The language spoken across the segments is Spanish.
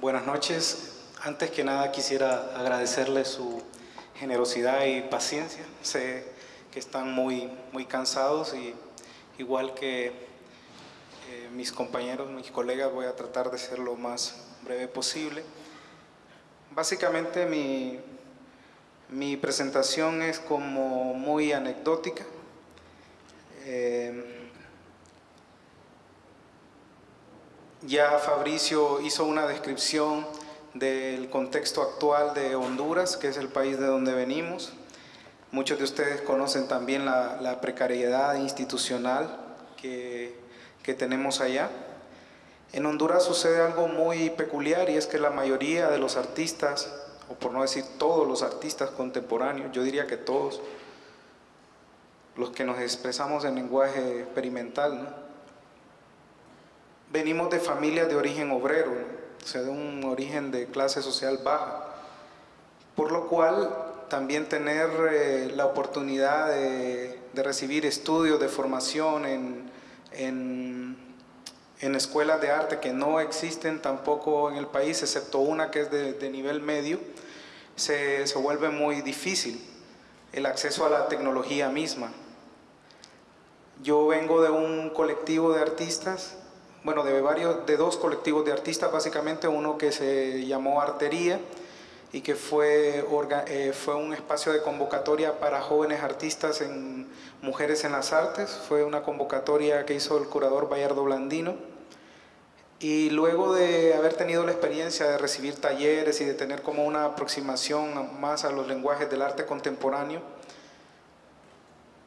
Buenas noches. Antes que nada quisiera agradecerle su generosidad y paciencia. Sé que están muy, muy cansados y igual que eh, mis compañeros, mis colegas, voy a tratar de ser lo más breve posible. Básicamente mi, mi presentación es como muy anecdótica. Eh, ya Fabricio hizo una descripción del contexto actual de Honduras, que es el país de donde venimos. Muchos de ustedes conocen también la, precariedad institucional que, que tenemos allá. En Honduras sucede algo muy peculiar y es que la mayoría de los artistas, o por no decir todos los artistas contemporáneos, yo diría que todos, los que nos expresamos en lenguaje experimental, venimos de familias de origen obrero, o sea, de un origen de clase social baja, por lo cual también tener eh, la oportunidad de, recibir estudios de formación en, en, escuelas de arte que no existen tampoco en el país, excepto una que es de, nivel medio, se, se vuelve muy difícil el acceso a la tecnología misma. Yo vengo de un colectivo de artistas bueno, de, varios, de dos colectivos de artistas, básicamente uno que se llamó Artería y que fue, eh, fue un espacio de convocatoria para jóvenes artistas en Mujeres en las Artes, fue una convocatoria que hizo el curador Bayardo Blandino. Y luego de haber tenido la experiencia de recibir talleres y de tener como una aproximación más a los lenguajes del arte contemporáneo,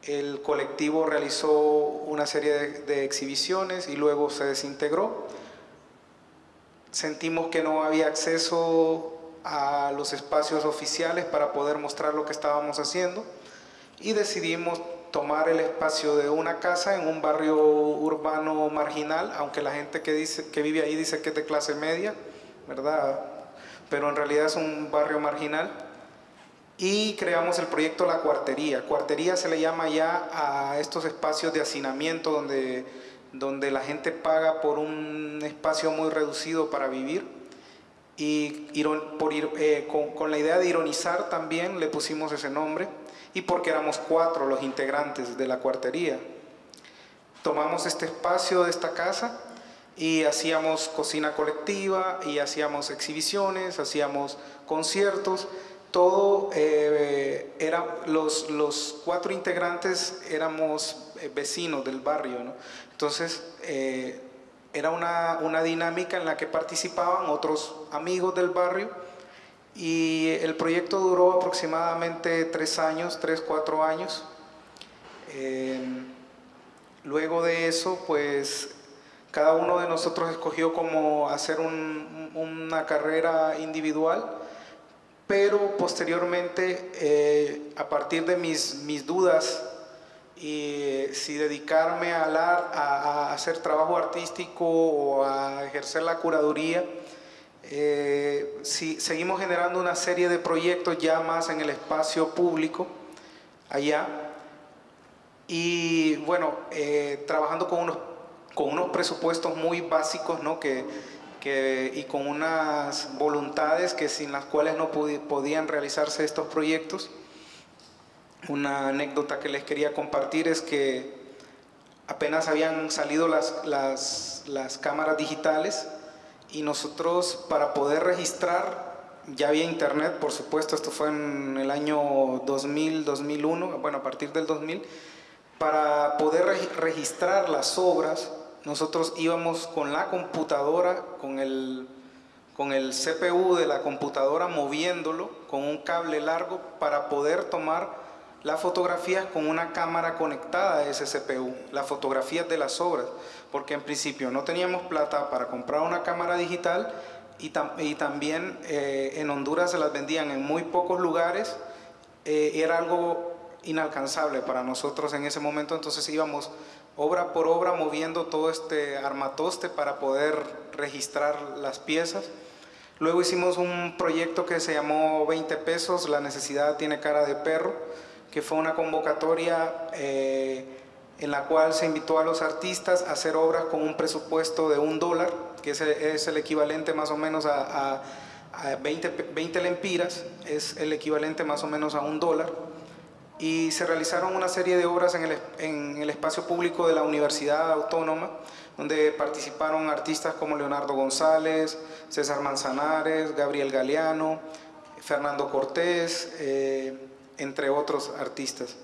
el colectivo realizó una serie de, exhibiciones y luego se desintegró. Sentimos que no había acceso a los espacios oficiales para poder mostrar lo que estábamos haciendo y decidimos tomar el espacio de una casa en un barrio urbano marginal, aunque la gente que, dice, que vive ahí dice que es de clase media, ¿verdad? Pero en realidad es un barrio marginal y creamos el proyecto La Cuartería. Cuartería se le llama ya a estos espacios de hacinamiento donde, donde la gente paga por un espacio muy reducido para vivir y por, eh, con, con, la idea de ironizar también le pusimos ese nombre y porque éramos cuatro los integrantes de la cuartería. Tomamos este espacio de esta casa y hacíamos cocina colectiva y hacíamos exhibiciones, hacíamos conciertos todo eh, era, los, los, cuatro integrantes éramos eh, vecinos del barrio. Entonces, eh, era una, una, dinámica en la que participaban otros amigos del barrio y el proyecto duró aproximadamente tres años, tres, cuatro años. luego de eso, pues cada uno de nosotros escogió como hacer un, una carrera individual pero posteriormente, eh, a partir de mis, mis dudas y eh, si dedicarme a, a, hacer trabajo artístico o a ejercer la curaduría, eh, si, seguimos generando una serie de proyectos ya más en el espacio público allá y bueno, trabajando con unos, con unos presupuestos muy básicos ¿no? que y con unas voluntades que sin las cuales no podían realizarse estos proyectos. Una anécdota que les quería compartir es que apenas habían salido las, las, las cámaras digitales y nosotros para poder registrar, ya había internet, por supuesto, esto fue en el año 2000, 2001, bueno, a partir del 2000, para poder registrar las obras nosotros íbamos con la computadora, con el, con el CPU de la computadora moviéndolo con un cable largo para poder tomar la fotografía con una cámara conectada a ese CPU, las fotografías de las obras, porque en principio no teníamos plata para comprar una cámara digital y, y también eh, en Honduras se las vendían en muy pocos lugares, eh, era algo inalcanzable para nosotros en ese momento, entonces íbamos obra por obra moviendo todo este armatoste para poder registrar las piezas. Luego hicimos un proyecto que se llamó 20 pesos, la necesidad tiene cara de perro, que fue una convocatoria eh, en la cual se invitó a los artistas a hacer obras con un presupuesto de un dólar que es, el equivalente más o menos a, 20, 20 lempiras, es el equivalente más o menos a un dólar. Y se realizaron una serie de obras en el, en el espacio público de la Universidad Autónoma, donde participaron artistas como Leonardo González, César Manzanares, Gabriel Galeano, Fernando Cortés, eh, entre otros artistas.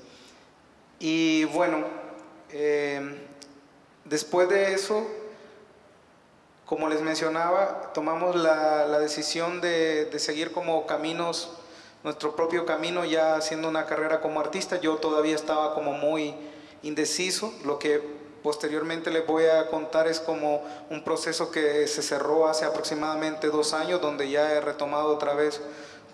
Y bueno, eh, después de eso, como les mencionaba, tomamos la, decisión de, de, seguir como caminos, nuestro propio camino, ya haciendo una carrera como artista. Yo todavía estaba como muy indeciso, lo que posteriormente les voy a contar es como un proceso que se cerró hace aproximadamente dos años, donde ya he retomado otra vez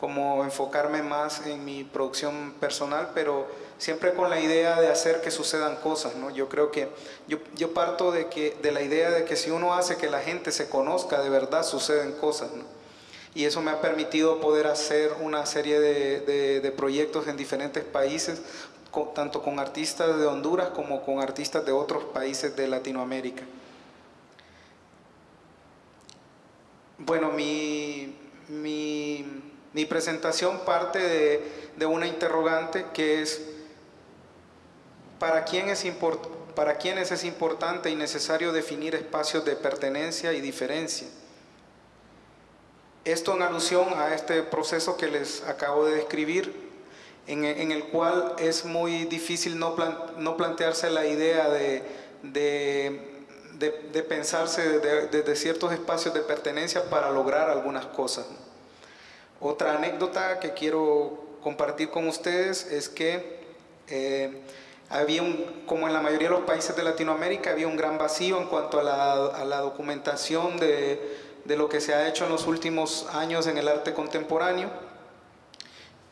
como enfocarme más en mi producción personal, pero siempre con la idea de hacer que sucedan cosas, ¿no? Yo creo que yo, yo parto de, que, de la idea de que si uno hace que la gente se conozca, de verdad suceden cosas. Y eso me ha permitido poder hacer una serie de, proyectos en diferentes países, tanto con artistas de Honduras como con artistas de otros países de Latinoamérica. Bueno, mi, mi, presentación parte de, de, una interrogante que es, ¿para, quién es ¿para quiénes es importante y necesario definir espacios de pertenencia y diferencia? Esto en alusión a este proceso que les acabo de describir en, el cual es muy difícil no, no plantearse la idea de, de, pensarse desde ciertos espacios de pertenencia para lograr algunas cosas. Otra anécdota que quiero compartir con ustedes es que eh, había un, como en la mayoría de los países de Latinoamérica, había un gran vacío en cuanto a la, a la documentación de, de lo que se ha hecho en los últimos años en el arte contemporáneo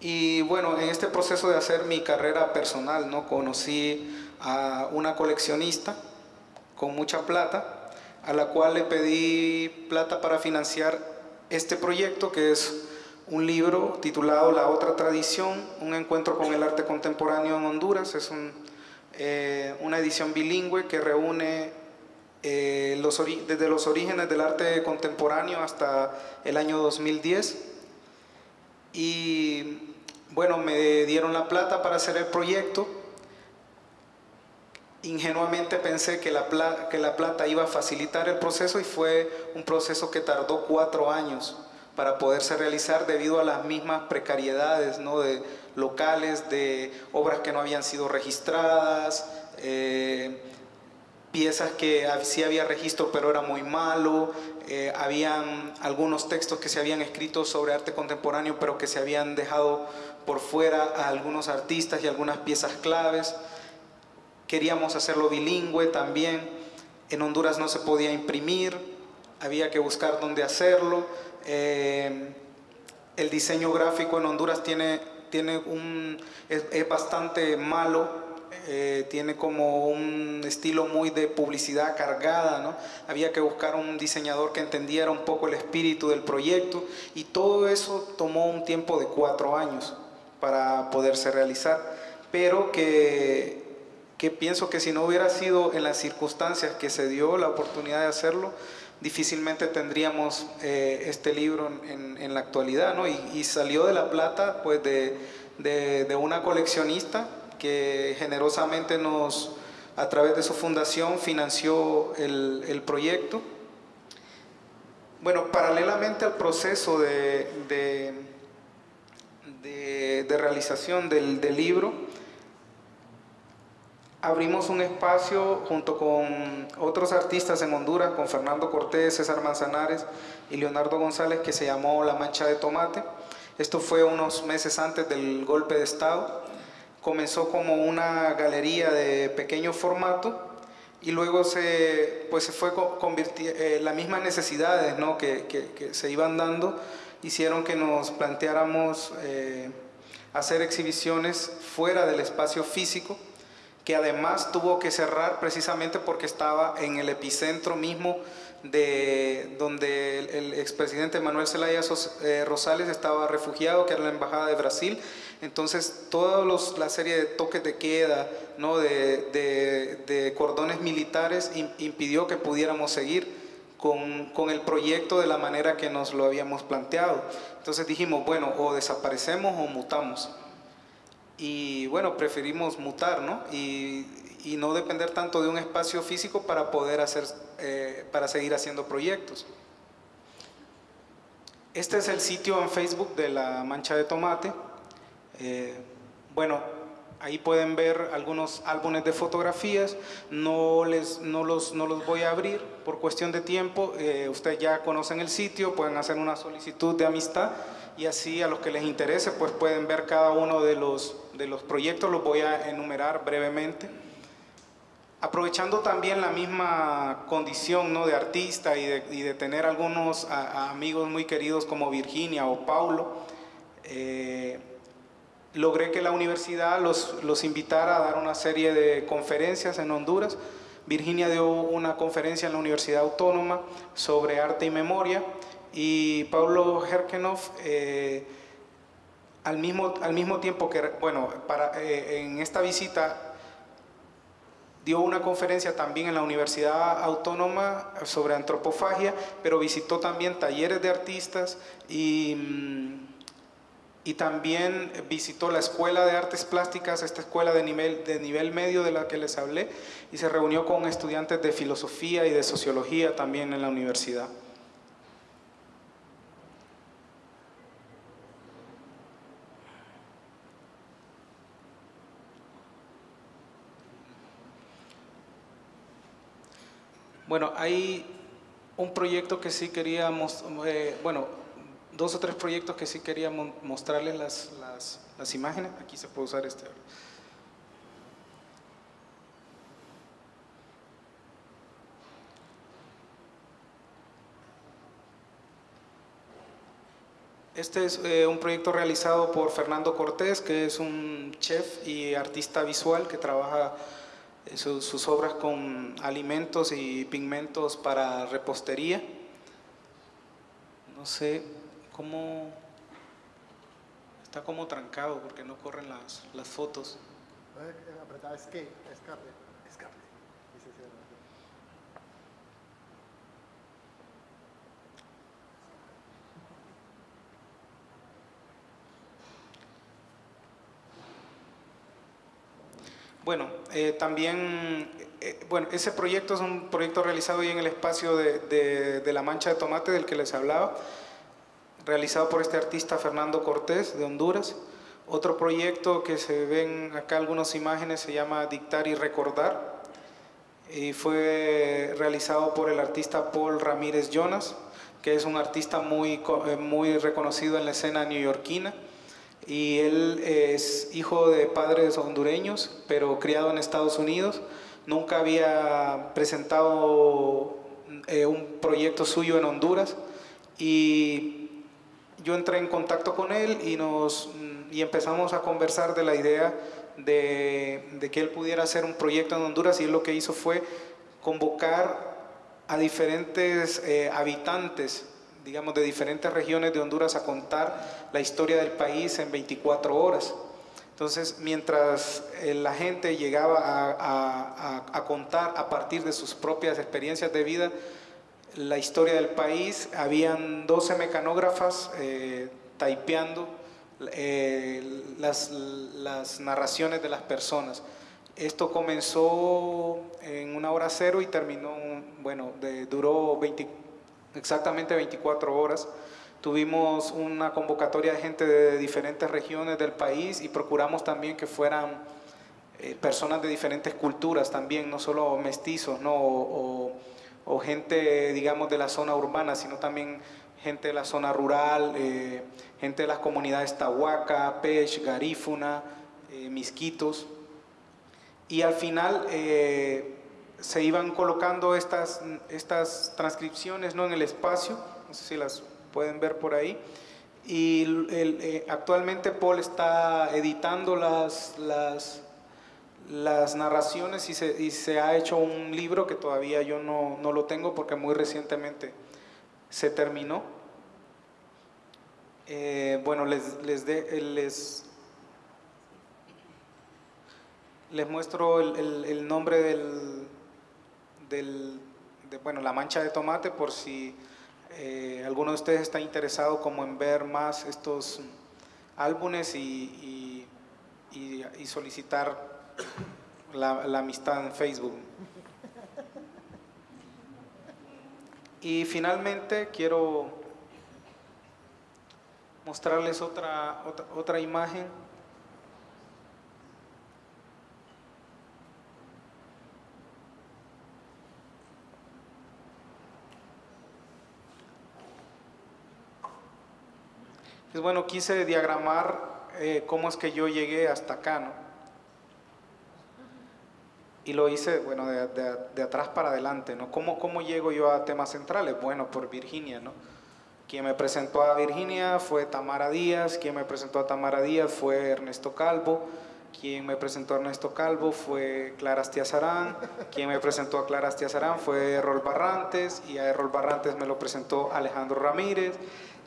y bueno, en este proceso de hacer mi carrera personal, ¿no? conocí a una coleccionista con mucha plata, a la cual le pedí plata para financiar este proyecto, que es un libro titulado La otra tradición, un encuentro con el arte contemporáneo en Honduras. Es eh, una edición bilingüe que reúne eh, desde los orígenes del arte contemporáneo hasta el año 2010. Y bueno, me dieron la plata para hacer el proyecto. Ingenuamente pensé que la, plata, que la plata iba a facilitar el proceso y fue un proceso que tardó cuatro años para poderse realizar debido a las mismas precariedades ¿no? de locales, de obras que no habían sido registradas, eh, piezas que sí había registro pero era muy malo, eh, habían algunos textos que se habían escrito sobre arte contemporáneo pero que se habían dejado por fuera a algunos artistas y algunas piezas claves. Queríamos hacerlo bilingüe también. En Honduras no se podía imprimir, había que buscar dónde hacerlo. Eh, el diseño gráfico en Honduras tiene, tiene un, es, bastante malo, eh, tiene como un estilo muy de publicidad cargada, ¿no? Había que buscar un diseñador que entendiera un poco el espíritu del proyecto y todo eso tomó un tiempo de cuatro años para poderse realizar, pero que, que pienso que si no hubiera sido en las circunstancias que se dio la oportunidad de hacerlo, difícilmente tendríamos eh, este libro en, en, la actualidad, ¿no? Y, salió de La Plata, pues, de, de, de, una coleccionista que generosamente nos, a través de su fundación, financió el, el proyecto. Bueno, paralelamente al proceso de, de de, realización del, libro, abrimos un espacio junto con otros artistas en Honduras, con Fernando Cortés, César Manzanares y Leonardo González, que se llamó La Mancha de Tomate. Esto fue unos meses antes del golpe de Estado. Comenzó como una galería de pequeño formato y luego se, pues se fue convirtiendo, eh, las mismas necesidades ¿no? que, que se iban dando hicieron que nos planteáramos eh, hacer exhibiciones fuera del espacio físico, que además tuvo que cerrar precisamente porque estaba en el epicentro mismo de donde el, expresidente Manuel Zelaya eh, Rosales estaba refugiado, que era la Embajada de Brasil. Entonces, toda la serie de toques de queda, ¿no? de, cordones militares impidió que pudiéramos seguir con, con, el proyecto de la manera que nos lo habíamos planteado. Entonces dijimos, bueno, o desaparecemos o mutamos. Y bueno, preferimos mutar, ¿no? Y, y no depender tanto de un espacio físico para poder hacer, eh, para seguir haciendo proyectos. Este es el sitio en Facebook de la mancha de tomate. Eh, bueno, ahí pueden ver algunos álbumes de fotografías. No, les, no, los, no los voy a abrir por cuestión de tiempo. Eh, ustedes ya conocen el sitio, pueden hacer una solicitud de amistad y así a los que les interese pues pueden ver cada uno de los, de los proyectos. Los voy a enumerar brevemente. Aprovechando también la misma condición ¿no? de artista y de, y de tener algunos amigos muy queridos como Virginia o Paulo, eh, logré que la universidad los, los invitara a dar una serie de conferencias en Honduras. Virginia dio una conferencia en la Universidad Autónoma sobre arte y memoria y Paulo Herkenhoff eh, al, mismo, al mismo tiempo que, bueno, para, eh, en esta visita dio una conferencia también en la Universidad Autónoma sobre antropofagia, pero visitó también talleres de artistas y, mm, y también visitó la Escuela de Artes Plásticas, esta escuela de nivel, de nivel medio de la que les hablé, y se reunió con estudiantes de filosofía y de sociología también en la universidad. Bueno, hay un proyecto que sí queríamos, eh, bueno, dos o tres proyectos que sí quería mostrarles las, las, las imágenes. Aquí se puede usar este. Este es eh, un proyecto realizado por Fernando Cortés, que es un chef y artista visual que trabaja sus, sus obras con alimentos y pigmentos para repostería. No sé cómo está como trancado porque no corren las, las fotos. Escape, escape, escape. Bueno, eh, también, eh, bueno, ese proyecto es un proyecto realizado ahí en el espacio de, de, de, la mancha de tomate del que les hablaba, realizado por este artista Fernando Cortés de Honduras. Otro proyecto que se ven acá algunas imágenes se llama Dictar y Recordar y fue realizado por el artista Paul Ramírez Jonas, que es un artista muy, eh, muy reconocido en la escena neoyorquina y él es hijo de padres hondureños, pero criado en Estados Unidos. Nunca había presentado eh, un proyecto suyo en Honduras y yo entré en contacto con él y, nos, y empezamos a conversar de la idea de, que él pudiera hacer un proyecto en Honduras y él lo que hizo fue convocar a diferentes eh, habitantes digamos, de diferentes regiones de Honduras a contar la historia del país en 24 horas. Entonces, mientras eh, la gente llegaba a, contar a partir de sus propias experiencias de vida la historia del país, habían 12 mecanógrafas eh, taipeando eh, las, las narraciones de las personas. Esto comenzó en una hora cero y terminó, bueno, duró 24 exactamente 24 horas. Tuvimos una convocatoria de gente de diferentes regiones del país y procuramos también que fueran eh, personas de diferentes culturas también, no solo mestizos ¿no? O, o, gente, digamos, de la zona urbana, sino también gente de la zona rural, eh, gente de las comunidades Tahuaca, Pech, Garífuna, eh, Misquitos. Y al final eh, se iban colocando estas, estas transcripciones ¿no? en el espacio, no sé si las pueden ver por ahí, y eh, actualmente Paul está editando las, las, las narraciones y se, y se, ha hecho un libro que todavía yo no, no lo tengo porque muy recientemente se terminó. Eh, bueno, les, les, de, les, muestro el, nombre del, del, de, bueno, La Mancha de Tomate, por si eh, alguno de ustedes está interesado como en ver más estos álbumes y, y solicitar la, la amistad en Facebook. Y finalmente quiero mostrarles otra, otra, otra imagen. Pues bueno, quise diagramar eh, cómo es que yo llegué hasta acá, ¿no? Y lo hice, bueno, de, de, de atrás para adelante, ¿no? ¿Cómo, ¿Cómo llego yo a temas centrales? Bueno, por Virginia, ¿no? Quien me presentó a Virginia fue Tamara Díaz, quien me presentó a Tamara Díaz fue Ernesto Calvo, quien me presentó a Ernesto Calvo fue Clara Astiazarán, quien me presentó a Clara Astiazarán fue Errol Barrantes y a Errol Barrantes me lo presentó Alejandro Ramírez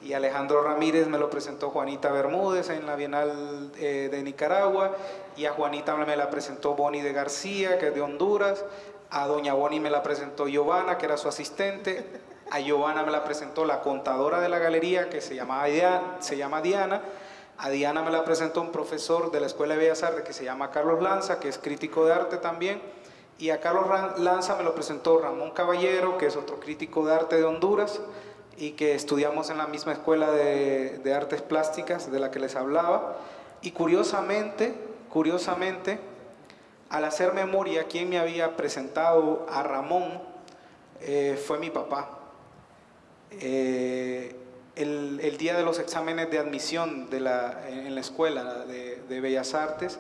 y Alejandro Ramírez me lo presentó Juanita Bermúdez en la Bienal eh, de Nicaragua y a Juanita me la presentó Boni de García, que es de Honduras, a doña Boni me la presentó Giovanna, que era su asistente, a Giovanna me la presentó la contadora de la galería, que se, llamaba Diana, se llama Diana, a Diana me la presentó un profesor de la Escuela de Bellas Artes que se llama Carlos Lanza, que es crítico de arte también, y a Carlos Lanza me lo presentó Ramón Caballero, que es otro crítico de arte de Honduras, y que estudiamos en la misma escuela de, de, artes plásticas de la que les hablaba. Y curiosamente, curiosamente, al hacer memoria, quien me había presentado a Ramón eh, fue mi papá. Eh, el, el, día de los exámenes de admisión de la, en la escuela de, de Bellas Artes,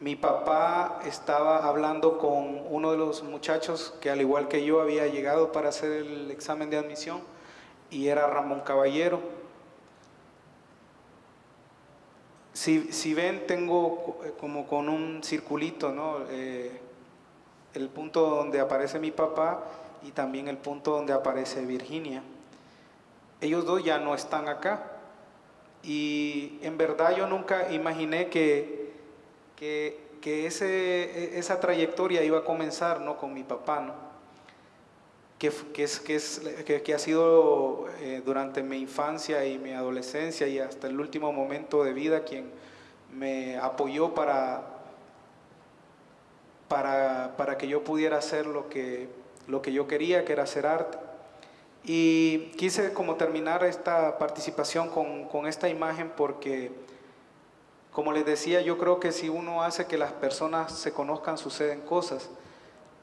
mi papá estaba hablando con uno de los muchachos que al igual que yo había llegado para hacer el examen de admisión y era Ramón Caballero. Si, si ven, tengo como con un circulito, ¿no? Eh, el punto donde aparece mi papá y también el punto donde aparece Virginia. Ellos dos ya no están acá. Y en verdad yo nunca imaginé que, que, que ese, esa trayectoria iba a comenzar ¿no? con mi papá. ¿no? Que, que, es, que, es, que, que ha sido eh, durante mi infancia y mi adolescencia y hasta el último momento de vida quien me apoyó para, para, para que yo pudiera hacer lo que, lo que yo quería, que era hacer arte. Y quise como terminar esta participación con, con esta imagen porque, como les decía, yo creo que si uno hace que las personas se conozcan, suceden cosas.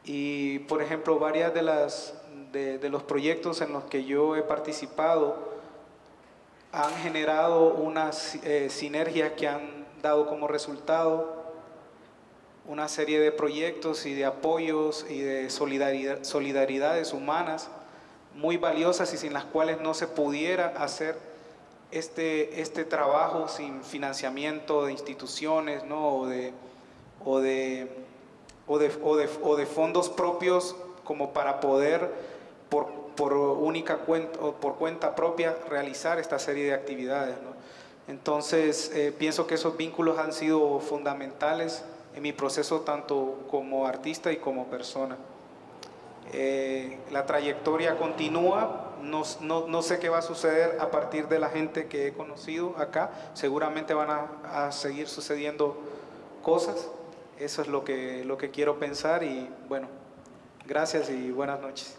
Y, por ejemplo, varias de las de, los proyectos en los que yo he participado han generado unas eh, sinergias que han dado como resultado una serie de proyectos y de apoyos y de solidaridad, solidaridades humanas muy valiosas y sin las cuales no se pudiera hacer este, este trabajo sin financiamiento de instituciones ¿no? o, de, o, de, o, de, o, de, o de fondos propios como para poder por, por única cuenta o por cuenta propia realizar esta serie de actividades. ¿no? Entonces, eh, pienso que esos vínculos han sido fundamentales en mi proceso tanto como artista y como persona. Eh, la trayectoria continúa, no, no, no, sé qué va a suceder a partir de la gente que he conocido acá, seguramente van a, a seguir sucediendo cosas, eso es lo que, lo que quiero pensar y bueno, gracias y buenas noches.